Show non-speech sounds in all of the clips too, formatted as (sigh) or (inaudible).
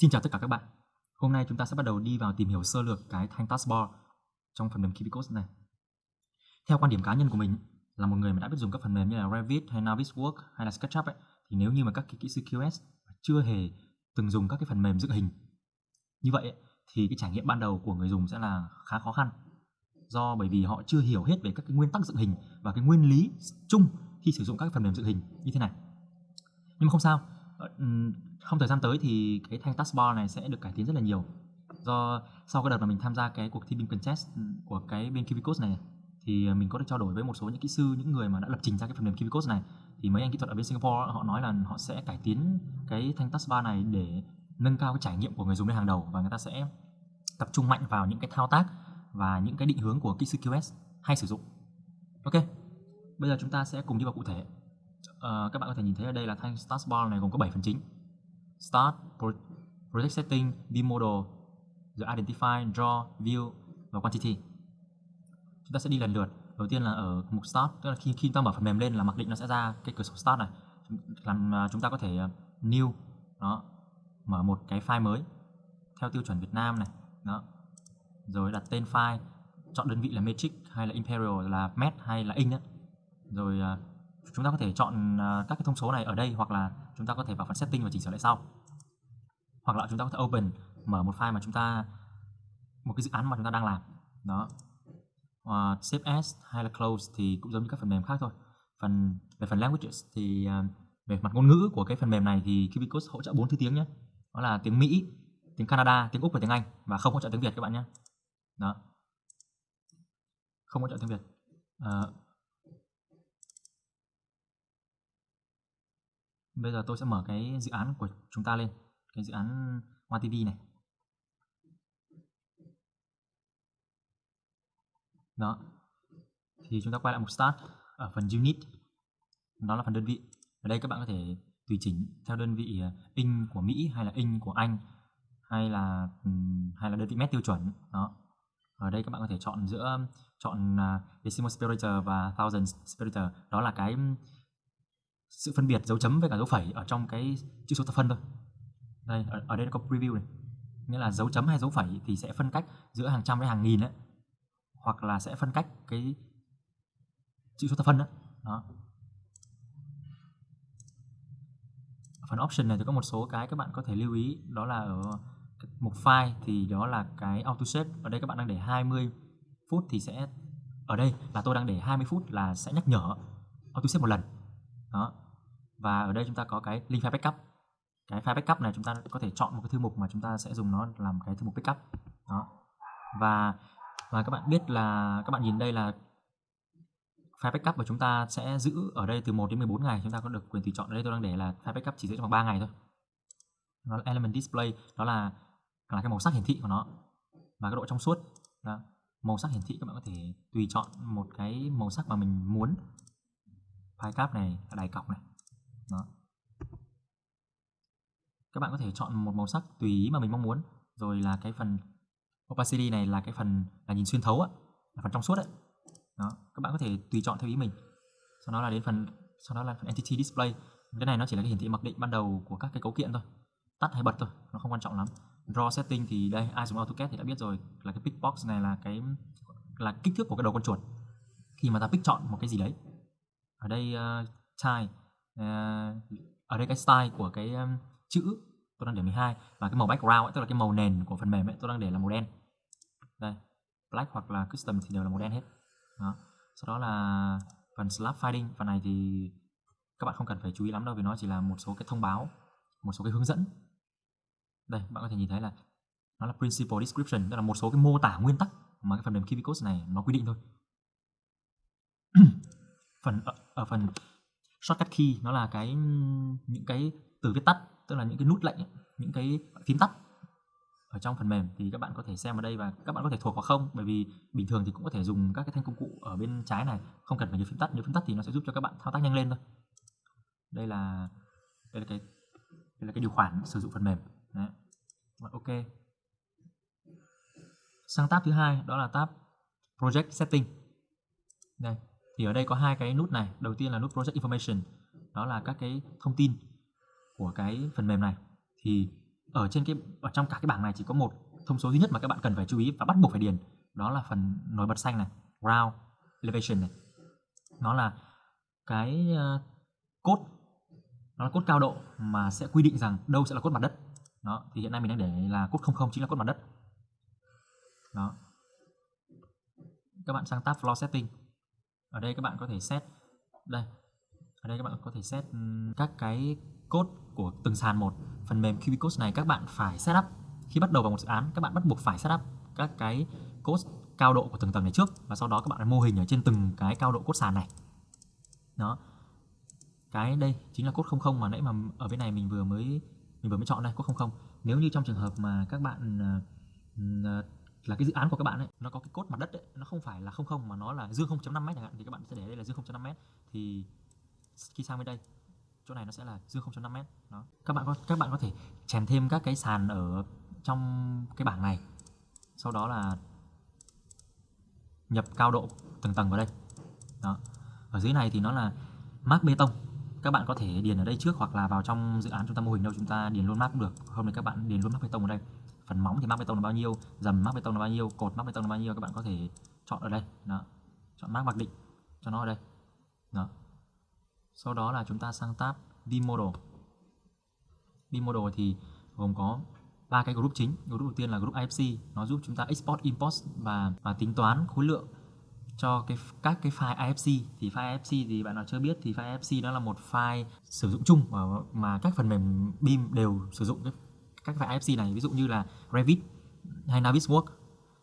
Xin chào tất cả các bạn. Hôm nay chúng ta sẽ bắt đầu đi vào tìm hiểu sơ lược cái thanh taskbar trong phần mềm Kibikos này. Theo quan điểm cá nhân của mình là một người mà đã biết dùng các phần mềm như là Revit hay Navisworks hay là SketchUp ấy, thì nếu như mà các kỹ sư QS chưa hề từng dùng các cái phần mềm dựng hình như vậy ấy, thì cái trải nghiệm ban đầu của người dùng sẽ là khá khó khăn do bởi vì họ chưa hiểu hết về các cái nguyên tắc dựng hình và cái nguyên lý chung khi sử dụng các phần mềm dựng hình như thế này. Nhưng mà không sao, Ờ, trong thời gian tới thì cái thanh taskbar này sẽ được cải tiến rất là nhiều. Do sau cái đợt mà mình tham gia cái cuộc thi BIM test của cái bên Kivicode này thì ờ, mình có được trao đổi với một số những kỹ sư những người mà đã lập trình ra cái phần mềm Kivicode này. Thì mấy anh kỹ thuật ở bên Singapore họ nói là họ sẽ cải tiến cái thanh taskbar này để nâng cao cái trải nghiệm của người dùng lên hàng đầu và người ta sẽ tập trung mạnh vào những cái thao tác và những cái định hướng của kỹ sư QS hay sử dụng. Ok, bây giờ chúng ta sẽ cùng đi vào cụ thể uh, các bạn có thể nhìn thấy ở đây là thanh start bar này gồm có 7 phần chính. Start project setting view model rồi identify draw view và quantity. Chúng ta sẽ đi lần lượt. Đầu tiên là ở mục start tức là khi khi chúng ta mở phần mềm lên là mặc định nó sẽ ra cái cửa sổ start này. Làm uh, chúng ta có thể uh, new đó mở một cái file mới theo tiêu chuẩn Việt Nam này đó. Rồi đặt tên file chọn đơn vị là metric hay là imperial là met hay là in đó. rồi uh, chúng ta có thể chọn à, các cái thông số này ở đây hoặc là chúng ta có thể vào phần setting và chỉnh sửa lại sau. Hoặc là chúng ta có thể open mở một file mà chúng ta một cái dự án mà chúng ta đang làm. Đó. Uh, save as hay là close thì cũng giống như các phần mềm khác thôi. Phần về phần languages thì uh, về mặt ngôn ngữ của cái phần mềm này thì Cubicode hỗ trợ bốn thứ tiếng nhé. Đó là tiếng Mỹ tiếng Canada tiếng Úc và tiếng Anh và không hỗ trợ tiếng Việt các bạn nhé. Đó. Không hỗ trợ tiếng Việt. Uh, bây giờ tôi sẽ mở cái dự án của chúng ta lên, cái dự án Hoa TV này. Đó. Thì chúng ta quay lại mục start ở phần unit. Đó là phần đơn vị. Ở đây các bạn có thể tùy chỉnh theo đơn vị ờ, in của Mỹ hay là in của Anh hay là hay là đơn vị mét tiêu chuẩn. Đó. Ở đây các bạn có thể chọn giữa, chọn à, decimal separator và thousand separator. Đó là cái sự phân biệt dấu chấm với cả dấu phẩy ở trong cái chữ số thập phân thôi. Đây ở, ở đây nó có preview này. Nghĩa là dấu chấm hay dấu phẩy thì sẽ phân cách giữa hàng trăm với hàng nghìn đấy hoặc là sẽ phân cách cái chữ số thập phân đó, đó. phần option này thì có một số cái các bạn có thể lưu ý. Đó là ở mục file thì đó là cái auto shape. Ở đây các bạn đang để 20 phút thì sẽ ở đây là tôi đang để 20 phút là sẽ nhắc nhở auto shape một lần đó. Và ở đây chúng ta có cái link file backup. Cái file backup này chúng ta có thể chọn một cái thư mục mà chúng ta sẽ dùng nó làm cái thư mục backup. Đó. Và và các bạn biết là, các bạn nhìn đây là file backup của chúng ta sẽ giữ ở đây từ 1 đến 14 ngày. Chúng ta có được quyền tùy chọn. Ở đây tôi đang để là file backup chỉ giữ trong vòng 3 ngày thôi. Nó là element display. Đó là là cái màu sắc hiển thị của nó. Và cái độ trong suốt. Đó. màu sắc hiển thị các bạn có thể tùy chọn một cái màu sắc mà mình muốn file cap này là đài cọc này. Đó. Các bạn có thể chọn một màu sắc tùy ý mà mình mong muốn. Rồi là cái phần opacity này là cái phần là nhìn xuyên thấu á, là phần trong suốt đấy đó, các bạn có thể tùy chọn theo ý mình. Sau đó là đến phần, sau đó là phần entity display. Cái này nó chỉ là cái hiển thị mặc định ban đầu của các cái cấu kiện thôi. Tắt hay bật thôi, nó không quan trọng lắm. Draw setting thì đây, ai dùng AutoCAD thì đã biết rồi. Là cái pick box này là cái, là kích thước của cái đầu con chuột. Khi mà ta pick chọn một cái gì đấy ở đây uh, chai uh, ở đây cái style của cái um, chữ tôi đang để 12 và cái màu background ấy, tức là cái màu nền của phần mềm ấy tôi đang để là màu đen. Đây black hoặc là custom thì đều là màu đen hết. Đó. Sau đó là phần slab finding. Phần này thì các bạn không cần phải chú ý lắm đâu vì nó chỉ là một số cái thông báo một số cái hướng dẫn. Đây bạn có thể nhìn thấy là nó là principal description tức là một số cái mô tả nguyên tắc mà cái phần mềm Kivicode này nó quy định thôi. (clears throat) phần ở, ở phần shortcut key nó là cái những cái từ viết tắt tức là những cái nút lệnh những cái phím tắt ở trong phần mềm. Thì các bạn có thể xem ở đây và các bạn có thể thuộc hoặc không bởi vì bình thường thì cũng có thể dùng các cái thanh công cụ ở bên trái này không cần phải nhớ phím tắt. Nhớ phím tắt thì nó sẽ giúp cho các bạn thao tác nhanh lên thôi. Đây là đây là cái đây là cái điều khoản sử dụng phần mềm. Đấy. ok. Sang tab thứ hai đó là tab project setting. Đây thì ở đây có hai cái nút này. Đầu tiên là nút project information. Đó là các cái thông tin của cái phần mềm này. Thì ở trên cái, ở trong cả cái bảng này chỉ có một thông số duy nhất mà các bạn cần phải chú ý và bắt buộc phải điền. Đó là phần nổi bật xanh này, ground elevation này. Nó là cái ờ, cốt nó là cốt cao độ mà sẽ quy định rằng đâu sẽ là cốt mặt đất. Đó, thì hiện nay mình đang để là cốt 00 chính là cốt mặt đất. Đó. Các bạn sang tab floor setting ở đây các bạn có thể set đây ở đây các bạn có thể set các cái cốt của từng sàn một. Phần mềm Cubicode này các bạn phải setup khi bắt đầu vào một dự án các bạn bắt buộc phải setup các cái code cao độ của từng tầng này trước và sau đó các bạn mô hình ở trên từng cái cao độ cốt sàn này. Đó. Cái đây chính là cốt 00 mà nãy mà ở bên này mình vừa mới mình vừa mới chọn đây cốt 00 nếu như trong trường hợp mà các bạn uh, là cái dự án của các bạn ấy nó có cái cốt mặt đất ấy, nó không phải là 00 mà nó là dương 0.5 m chẳng hạn thì các bạn sẽ để đây là dương 0.5 m thì khi sang bên đây chỗ này nó sẽ là dương 0.5 m đó. Các bạn có các bạn có thể chèn thêm các cái sàn ở trong cái bảng này. Sau đó là nhập cao độ từng tầng vào đây. Đó. Ở dưới này thì nó là mác bê tông. Các bạn có thể điền ở đây trước hoặc là vào trong dự án chúng ta mô hình đâu chúng ta điền luôn mác cũng được. Không thì các bạn điền luôn mác bê tông ở đây phần móng thì mắc bê tông là bao nhiêu? Dầm mắc bê tông là bao nhiêu? Cột mắc bê tông là bao nhiêu? Các bạn có thể chọn ở đây. Đó. Chọn mắc mặc định cho nó ở đây. Đó. Sau đó là chúng ta sang tab bimodal. Bimodal thì gồm có ba cái group chính. Group đầu tiên là group IFC nó giúp chúng ta export import và và tính toán khối lượng cho cái các cái file IFC thì file IFC thì bạn nào chưa biết thì file IFC đó là một file sử dụng chung mà, mà các phần mềm BIM đều sử dụng cái, các file IFC này, ví dụ như là Revit hay Navisworks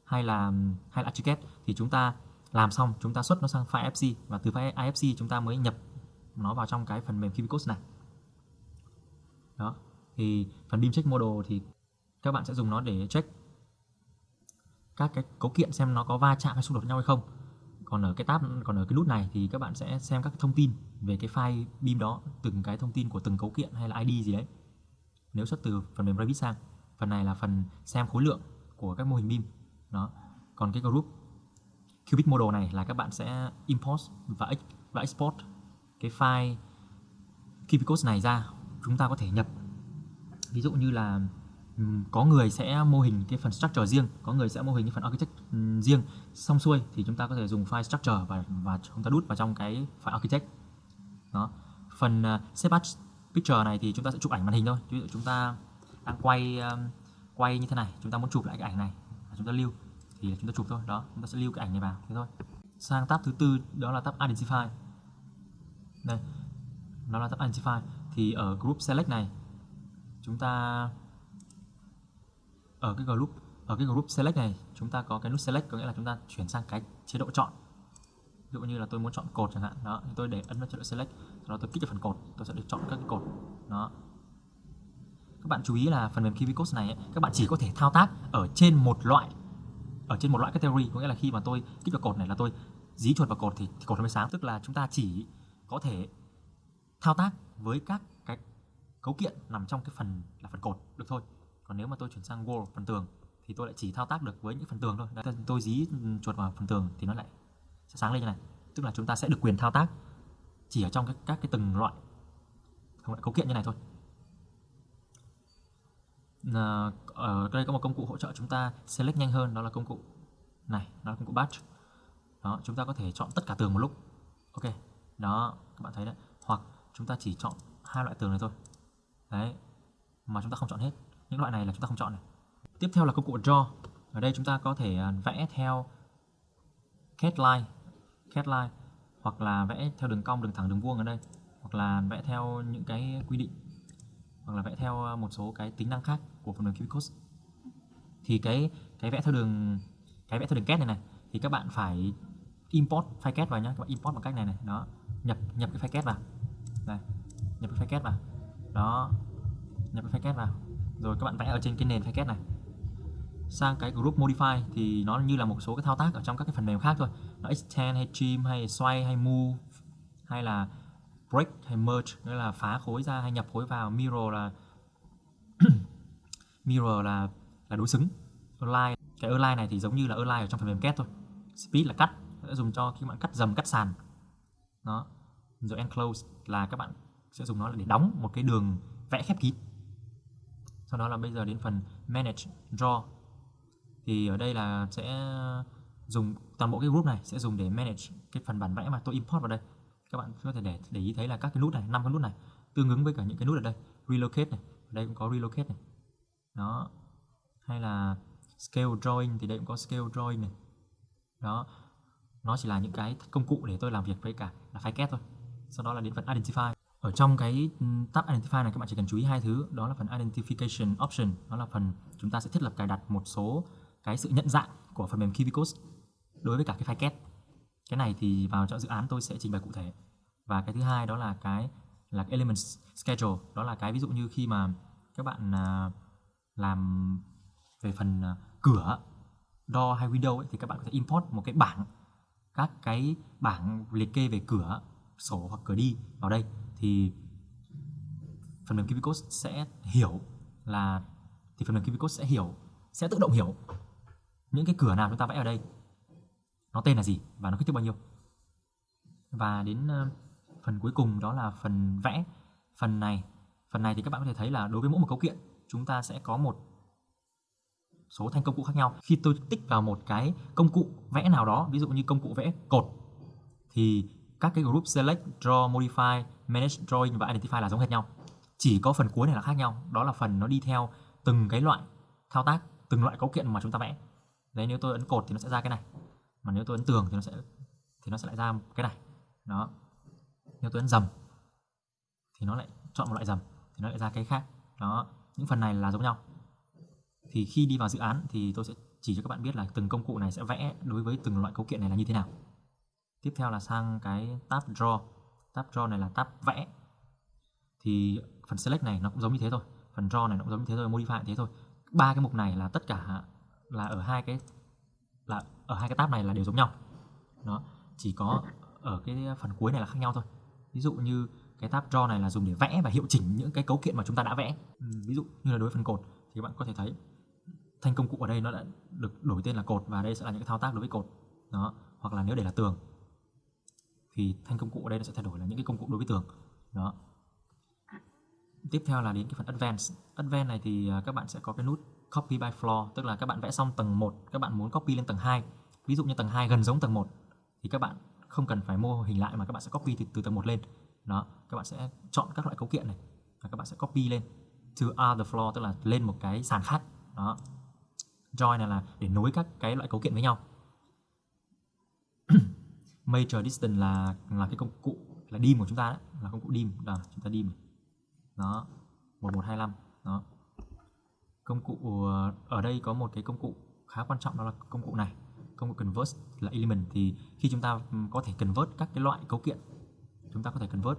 hay là hay là ArchiCAD thì chúng ta làm xong, chúng ta xuất nó sang file IFC và từ file IFC chúng ta mới nhập nó vào trong cái phần mềm cubicos này. Đó, thì phần BIM check model thì các bạn sẽ dùng nó để check các cái cấu kiện xem nó có va chạm hay xung đột với nhau hay không. Còn ở cái tab, còn ở cái nút này thì các bạn sẽ xem các thông tin về cái file BIM đó, từng cái thông tin của từng cấu kiện hay là ID gì đấy nếu xuất từ phần mềm Revit sang phần này là phần xem khối lượng của các mô hình BIM đó. Còn cái group Cubic Model này là các bạn sẽ import và, và export cái file CubicOS này ra chúng ta có thể nhập. Ví dụ như là có người sẽ mô hình cái phần structure riêng có người sẽ mô hình cái phần architect riêng. Xong xuôi thì chúng ta có thể dùng file structure và và chúng ta đút vào trong cái file architect. Đó. Phần uh, picture này thì chúng ta sẽ chụp ảnh màn hình thôi. Ví dụ chúng ta đang quay um, quay như thế này, chúng ta muốn chụp lại cái ảnh này à, chúng ta lưu thì chúng ta chụp thôi. Đó, chúng ta sẽ lưu cái ảnh này vào, thế thôi. Sang tab thứ tư, đó là tab identify. Đây đó là tab identify. Thì ở group select này, chúng ta, ở cái group, ở cái group select này, chúng ta có cái nút select, có nghĩa là chúng ta chuyển sang cái chế độ chọn ví dụ như là tôi muốn chọn cột chẳng hạn đó thì tôi để ấn vào chế độ select sau đó tôi kích vào phần cột tôi sẽ được chọn các cái cột đó. Các bạn chú ý là phần mềm Kivicode này ấy, các bạn chỉ có thể thao tác ở trên một loại ở trên một loại category. Có nghĩa là khi mà tôi kích vào cột này là tôi dí chuột vào cột thì, thì cột nó mới sáng. Tức là chúng ta chỉ có thể thao tác với các cái cấu kiện nằm trong cái phần là phần cột được thôi. Còn nếu mà tôi chuyển sang wall phần tường thì tôi lại chỉ thao tác được với những phần tường thôi. Đấy, tôi dí chuột vào phần tường thì nó lại sẽ sáng lên như này. Tức là chúng ta sẽ được quyền thao tác chỉ ở trong các, các cái từng loại không loại cấu kiện như này thôi. À, ở đây có một công cụ hỗ trợ chúng ta select nhanh hơn đó là công cụ này đó là công cụ batch. Đó chúng ta có thể chọn tất cả tường một lúc. Ok đó các bạn thấy đấy. Hoặc chúng ta chỉ chọn hai loại tường này thôi. Đấy mà chúng ta không chọn hết. Những loại này là chúng ta không chọn này. Tiếp theo là công cụ draw. Ở đây chúng ta có thể à, vẽ theo cat line cat line hoặc là vẽ theo đường cong, đường thẳng, đường vuông ở đây, hoặc là vẽ theo những cái quy định, hoặc là vẽ theo ờ, một số cái tính năng khác của phần mềm cubicos thì cái cái vẽ theo đường, cái vẽ theo đường cat này này, thì các bạn phải import file cat vào nhá, các bạn import bằng cách này này, đó, nhập nhập cái file cat vào. Đây, nhập cái file cat vào. Đó, nhập cái file cat vào. Rồi các bạn vẽ ở trên cái nền file này. Sang cái group modify thì nó như là một số cái thao tác ở trong các cái phần mềm khác thôi nó extend hay trim hay xoay hay move, hay là break hay merge, nghĩa là phá khối ra hay nhập khối vào. Mirror là (coughs) mirror là là đối xứng. Align, cái align này thì giống như là align ở trong phần mềm kết thôi. Speed là cắt, sẽ dùng cho khi bạn cắt dầm, cắt sàn. Đó. Rồi enclose là các bạn sẽ dùng nó để đóng một cái đường vẽ khép kín. Sau đó là bây giờ đến phần manage, draw. Thì ở đây là sẽ dùng toàn bộ cái group này sẽ dùng để manage cái phần bản vẽ mà tôi import vào đây. Các bạn có thể để để ý thấy là các cái nút này, năm cái nút này tương ứng với cả những cái nút ở đây. Relocate này, ở đây cũng có relocate này. Đó. Hay là scale drawing thì đây cũng có scale drawing này. Đó. Nó chỉ là những cái công cụ để tôi làm việc với cả là file thôi. Sau đó là đến phần identify. Ở trong cái ừ, tab identify này các bạn chỉ cần chú ý hai thứ. Đó là phần identification option, đó là phần chúng ta sẽ thiết lập cài đặt một số cái sự nhận dạng của phần mềm KiwiCode đối với cả cái file kết cái này thì vào trong dự án tôi sẽ trình bày cụ thể. Và cái thứ hai đó là cái là cái element schedule. Đó là cái ví dụ như khi mà các bạn à, làm về phần à, cửa door hay window ấy, thì các bạn có thể import một cái bảng các cái bảng liệt kê về cửa sổ hoặc cửa đi vào đây. Thì phần mềm KiwiCode sẽ hiểu là thì phần mềm KiwiCode sẽ hiểu sẽ tự động hiểu những cái cửa nào chúng ta vẽ ở đây nó tên là gì? Và nó kích thước bao nhiêu? Và đến ờ, phần cuối cùng đó là phần vẽ. Phần này phần này thì các bạn có thể thấy là đối với mỗi một cấu kiện, chúng ta sẽ có một số thanh công cụ khác nhau. Khi tôi tích vào một cái công cụ vẽ nào đó, ví dụ như công cụ vẽ cột, thì các cái group select, draw, modify, manage, drawing và identify là giống hệt nhau. Chỉ có phần cuối này là khác nhau. Đó là phần nó đi theo từng cái loại thao tác, từng loại cấu kiện mà chúng ta vẽ. Đấy, nếu tôi ấn cột thì nó sẽ ra cái này mà nếu tôi ấn tường thì nó sẽ, thì nó sẽ lại ra cái này đó. Nếu tôi ấn dầm thì nó lại chọn một loại dầm, thì nó lại ra cái khác. Đó. Những phần này là giống nhau. Thì khi đi vào dự án thì tôi sẽ chỉ cho các bạn biết là từng công cụ này sẽ vẽ đối với từng loại cấu kiện này là như thế nào. Tiếp theo là sang cái tab draw. Tab draw này là tab vẽ. Thì phần select này nó cũng giống như thế thôi. Phần draw này nó cũng giống như thế thôi, modify thế thôi. Ba cái mục này là tất cả là ở hai cái là ở hai cái tab này là đều giống nhau. Nó chỉ có ở cái phần cuối này là khác nhau thôi. Ví dụ như cái tab draw này là dùng để vẽ và hiệu chỉnh những cái cấu kiện mà chúng ta đã vẽ. Ừ, ví dụ như là đối với phần cột thì các bạn có thể thấy thanh công cụ ở đây nó đã được đổi tên là cột và đây sẽ là những cái thao tác đối với cột. Đó, hoặc là nếu để là tường thì thanh công cụ ở đây nó sẽ thay đổi là những cái công cụ đối với tường. Đó. Tiếp theo là đến cái phần advanced. Advanced này thì à, các bạn sẽ có cái nút copy by floor tức là các bạn vẽ xong tầng 1 các bạn muốn copy lên tầng 2 ví dụ như tầng 2 gần giống tầng 1 thì các bạn không cần phải mô hình lại mà các bạn sẽ copy từ, từ tầng 1 lên. Đó các bạn sẽ chọn các loại cấu kiện này và các bạn sẽ copy lên to other floor tức là lên một cái sàn khác. Đó. Join này là để nối các cái loại cấu kiện với nhau. (clears throat) Major distance là là cái công cụ là dim của chúng ta đấy là công cụ dim. Là chúng ta dim đó 1125 đó công cụ ờ, ở đây có một cái công cụ khá quan trọng, đó là công cụ này. Công cụ convert là element. Thì khi chúng ta có thể convert các cái loại cấu kiện, chúng ta có thể convert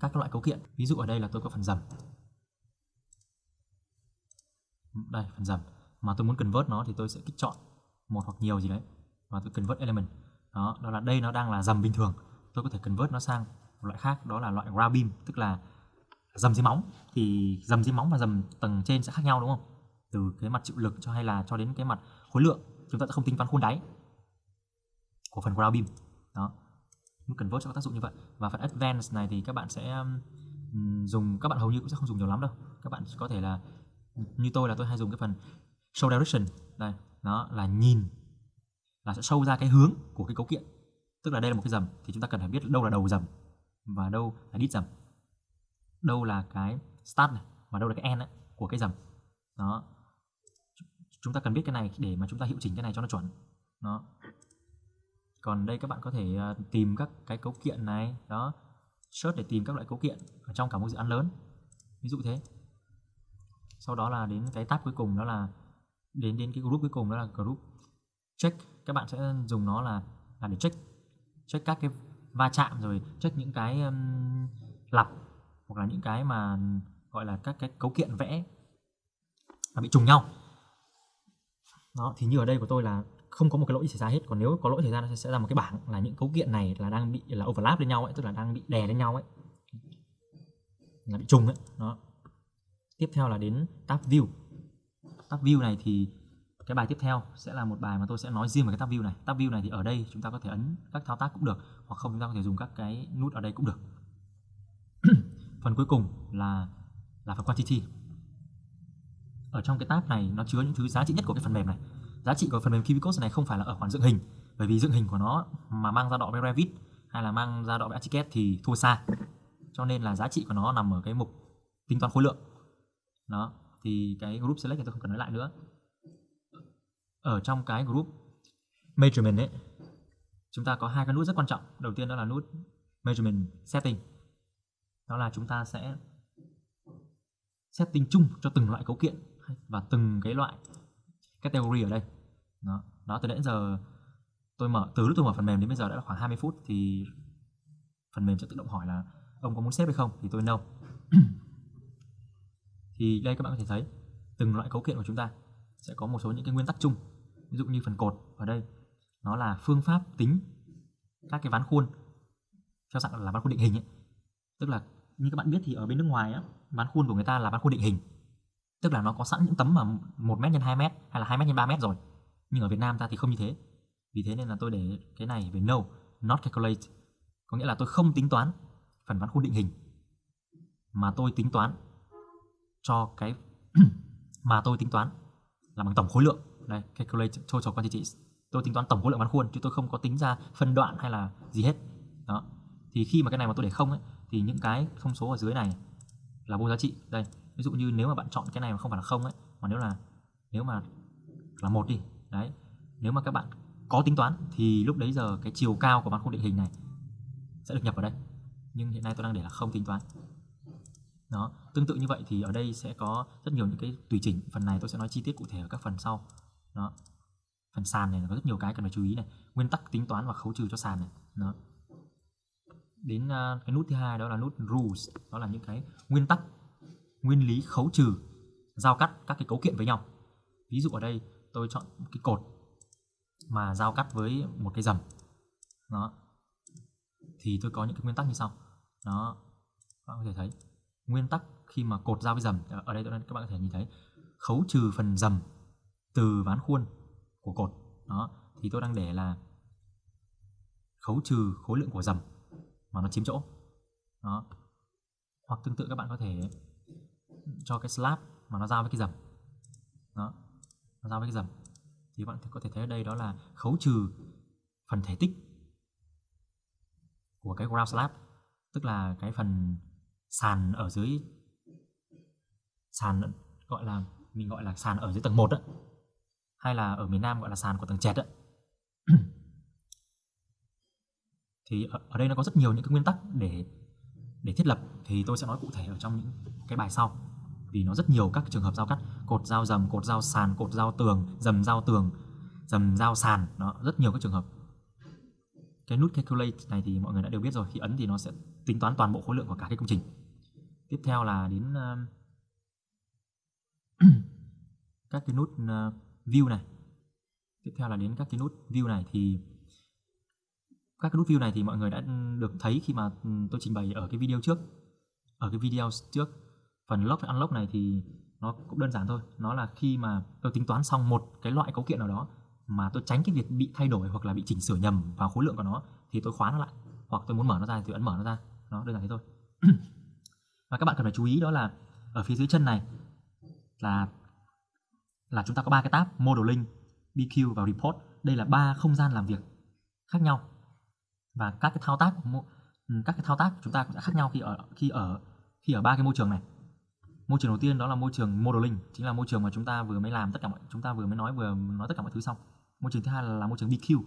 các loại cấu kiện. Ví dụ ở đây là tôi có phần dầm. Đây, phần dầm. Mà tôi muốn convert nó thì tôi sẽ kích chọn một hoặc nhiều gì đấy và tôi convert element. Đó đó là đây nó đang là dầm bình thường. Tôi có thể convert nó sang một loại khác, đó là loại grab beam tức là dầm dưới móng. Thì dầm dưới móng và dầm tầng trên sẽ khác nhau, đúng không? Từ cái mặt chịu lực cho hay là cho đến cái mặt khối lượng, chúng ta sẽ không tính toán khuôn đáy của phần ground beam. Đó. Mức convert cho tác dụng như vậy. Và phần advanced này thì các bạn sẽ dùng, các bạn hầu như cũng sẽ không dùng nhiều lắm đâu. Các bạn có thể là, như tôi là tôi hay dùng cái phần show direction. Đây nó là nhìn, là sẽ show ra cái hướng của cái cấu kiện. Tức là đây là một cái dầm thì chúng ta cần phải biết đâu là đầu dầm và đâu là đít dầm đâu là cái start này và đâu là cái end ấy, của cái dầm đó. Chúng ta cần biết cái này để mà chúng ta hiệu chỉnh cái này cho nó chuẩn. Đó. Còn đây các bạn có thể ờ, tìm các cái cấu kiện này đó. Search để tìm các loại cấu kiện ở trong cả một dự án lớn. Ví dụ thế. Sau đó là đến cái tab cuối cùng đó là đến đến cái group cuối cùng đó là group check. Các bạn sẽ dùng nó là là để check check các cái va chạm rồi check những cái um, lặp hoặc là những cái mà, gọi là các cái cấu kiện vẽ mà bị trùng nhau. Đó, thì như ở đây của tôi là không có một cái lỗi xảy ra hết. Còn nếu có lỗi xảy ra, nó sẽ ra một cái bảng là những cấu kiện này là đang bị, là overlap lên nhau ấy, tức là đang bị đè lên nhau ấy. Là bị trùng ấy, đó. Tiếp theo là đến tab view. Tab view này thì cái bài tiếp theo sẽ là một bài mà tôi sẽ nói riêng về cái tab view này. Tab view này thì ở đây chúng ta có thể ấn các thao tác cũng được, hoặc không chúng ta có thể dùng các cái nút ở đây cũng được phần cuối cùng là là phần quantity ở trong cái tab này, nó chứa những thứ giá trị nhất của cái phần mềm này. Giá trị của phần mềm Kibicos này không phải là ở khoản dựng hình, bởi vì dựng hình của nó mà mang ra đọ với Revit hay là mang ra đọ với Archicad thì thua xa. Cho nên là giá trị của nó nằm ở cái mục tính toán khối lượng. Đó, thì cái group select thì tôi không cần nói lại nữa. Ở trong cái group measurement ấy, chúng ta có hai cái nút rất quan trọng. Đầu tiên đó là nút measurement setting đó là chúng ta sẽ setting chung cho từng loại cấu kiện và từng cái loại category ở đây. Đó, đó từ đến giờ tôi mở từ lúc tôi mở phần mềm đến bây giờ đã khoảng 20 phút thì phần mềm sẽ tự động hỏi là ông có muốn xếp hay không thì tôi no (clears throat) thì đây các bạn có thể thấy từng loại cấu kiện của chúng ta sẽ có một số những cái nguyên tắc chung. Ví dụ như phần cột ở đây nó là phương pháp tính các cái ván khuôn theo dạng là ván khuôn định hình ấy. tức là như các bạn biết thì ở bên nước ngoài á, bán khuôn của người ta là bán khuôn định hình. Tức là nó có sẵn những tấm mà một mét nhân hai mét hay là hai mét nhân ba mét rồi. Nhưng ở Việt Nam ta thì không như thế. Vì thế nên là tôi để cái này về no, not calculate. Có nghĩa là tôi không tính toán phần bán khuôn định hình. Mà tôi tính toán cho cái (clears throat) mà tôi tính toán là bằng tổng khối lượng. Đây, calculate total quantities. Tôi tính toán tổng khối lượng bán khuôn chứ tôi không có tính ra phân đoạn hay là gì hết. Đó. Thì khi mà cái này mà tôi để không ấy thì những cái thông số ở dưới này là vô giá trị. Đây, ví dụ như nếu mà bạn chọn cái này mà không phải là không ấy, mà nếu là, nếu mà là một đi, đấy. Nếu mà các bạn có tính toán thì lúc đấy giờ cái chiều cao của mặt khung định hình này sẽ được nhập vào đây. Nhưng hiện nay tôi đang để là không tính toán. Đó, tương tự như vậy thì ở đây sẽ có rất nhiều những cái tùy chỉnh. Phần này tôi sẽ nói chi tiết cụ thể ở các phần sau. Đó, phần sàn này có rất nhiều cái cần phải chú ý này. Nguyên tắc tính toán và khấu trừ cho sàn này. Đó đến uh, cái nút thứ hai đó là nút rules đó là những cái nguyên tắc nguyên lý khấu trừ giao cắt các cái cấu kiện với nhau. Ví dụ ở đây tôi chọn cái cột mà giao cắt với một cái dầm. Đó. Thì tôi có những cái nguyên tắc như sau. Đó. Các bạn có thể thấy nguyên tắc khi mà cột giao với dầm ở đây các bạn có thể nhìn thấy khấu trừ phần dầm từ ván khuôn của cột. Đó. Thì tôi đang để là khấu trừ khối lượng của dầm mà nó chiếm chỗ. Đó. Hoặc tương tự các bạn có thể cho cái slab mà nó giao với cái dầm. Đó. Nó giao với cái dầm. Thì bạn có thể thấy ở đây đó là khấu trừ phần thể tích của cái ground slab. Tức là cái phần sàn ở dưới, sàn gọi là, mình gọi là sàn ở dưới tầng 1 đó hay là ở miền Nam gọi là sàn của tầng trệt đó thì ở, ở đây nó có rất nhiều những cái nguyên tắc để để thiết lập. Thì tôi sẽ nói cụ thể ở trong những cái bài sau. Vì nó rất nhiều các trường hợp giao cắt. Cột giao dầm cột giao sàn cột giao tường dầm giao tường dầm giao sàn. Nó rất nhiều các trường hợp. Cái nút calculate này thì mọi người đã đều biết rồi. Khi ấn thì nó sẽ tính toán toàn bộ khối lượng của cả cái công trình. Tiếp theo là đến uh, (clears throat) các cái nút uh, view này. Tiếp theo là đến các cái nút view này thì các cái nút view này thì mọi người đã ừ, được thấy khi mà ừ, tôi trình bày ở cái video trước. Ở cái video trước, phần lock và unlock này thì nó cũng đơn giản thôi. Nó là khi mà tôi tính toán xong một cái loại cấu kiện nào đó mà tôi tránh cái việc bị thay đổi hoặc là bị chỉnh sửa nhầm vào khối lượng của nó thì tôi khóa nó lại. Hoặc tôi muốn mở nó ra thì tôi ấn mở nó ra. Nó đơn giản thế thôi. (clears throat) Và các bạn cần phải chú ý đó là ở phía dưới chân này là là chúng ta có ba cái tab modeling BQ và report. Đây là ba không gian làm việc khác nhau và các cái thao tác ừ, các cái thao tác của chúng ta cũng sẽ khác nhau khi ở khi ở khi ở ba cái môi trường này. Môi trường đầu tiên đó là môi trường modeling chính là môi trường mà chúng ta vừa mới làm tất cả mọi chúng ta vừa mới nói vừa nói tất cả mọi thứ xong. Môi trường thứ hai là, là môi trường BQ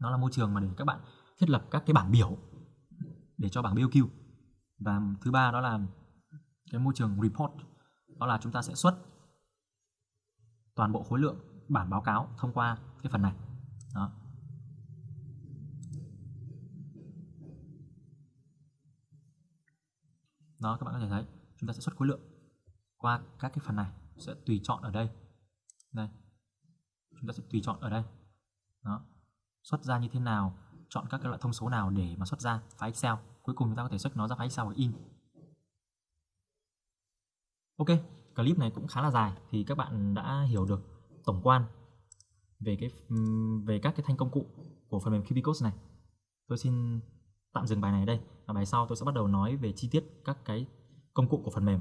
nó là môi trường mà để các bạn thiết lập các cái bảng biểu để cho bảng BQ và thứ ba đó là cái môi trường report. Đó là chúng ta sẽ xuất toàn bộ khối lượng bản báo cáo thông qua cái phần này. Đó. Đó, các bạn có thể thấy, chúng ta sẽ xuất khối lượng qua các cái phần này, sẽ tùy chọn ở đây. Đây, chúng ta sẽ tùy chọn ở đây. Đó, xuất ra như thế nào, chọn các cái loại thông số nào để mà xuất ra file Excel. Cuối cùng chúng ta có thể xuất nó ra file Excel và in. Ok, clip này cũng khá là dài thì các bạn đã hiểu được tổng quan về cái về các cái thanh công cụ của phần mềm Cubicode này. Tôi xin tạm dừng bài này ở đây bài sau tôi sẽ bắt đầu nói về chi tiết các cái công cụ của phần mềm.